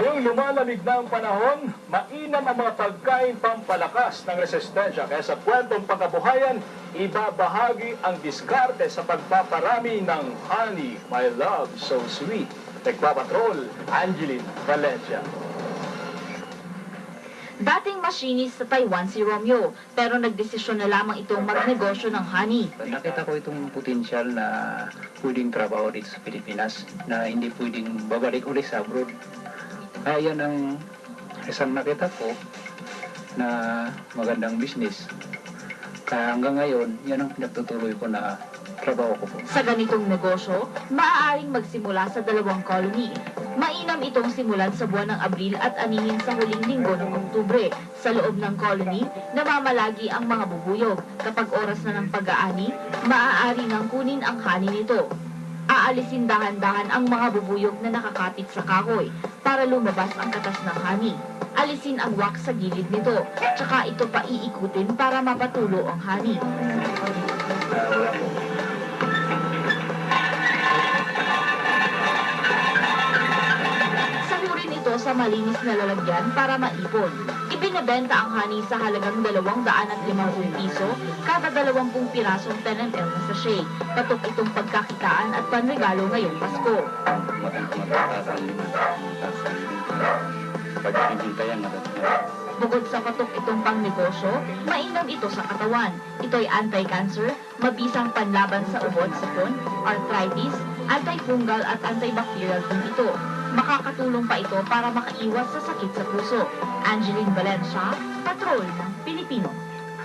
Ngayong lumalamig na ang panahon, mainam ang mga pagkain pampalakas ng resistensya. Kaya sa kwentong pagkabuhayan, ibabahagi ang diskarte sa pagpaparami ng honey, my love, so sweet. Nagpapatrol, Angeline Valencia. Dating masinis sa Taiwan si Romeo, pero nagdesisyon na lamang itong magnegosyo ng honey. Nakita ko itong potensyal na pwedeng trabaho dito sa Pilipinas na hindi pwedeng babalik ulit sa abroad. Kaya yan ang isang nakita ko na magandang business. Kaya hanggang ngayon, yan ang pinagtutuloy ko na trabaho ko po. Sa ganitong negosyo, maaaring magsimula sa dalawang colony. Mainam itong simulan sa buwan ng Abril at anihin sa huling linggo ng Oktubre. Sa loob ng colony, namamalagi ang mga bubuyog. Kapag oras na ng pag-aani, maaari nang kunin ang honey nito. Aalisin dahan-dahan ang mga bubuyog na nakakapit sa kahoy para lumabas ang katas ng honey. Alisin ang wax sa gilid nito, tsaka ito pa iikutin para mapatulo ang honey. Sa malinis na lalagyan para maipon. Ibinebenta ang honey sa halagang 250 piso kada 20 pirasong 10 ml na sachet. Patok itong pagkakitaan at panregalo ngayong Pasko. Pagkikintayan na Bukod sa patok itong pangnegosyo, mainam ito sa katawan. Ito'y anti-cancer, mabisang panlaban sa ubod, sipon, arthritis, antifungal at antibacterial din ito. Makakatulong pa ito para makaiwas sa sakit sa puso. Angeline Valencia, Patrol ng Pilipino.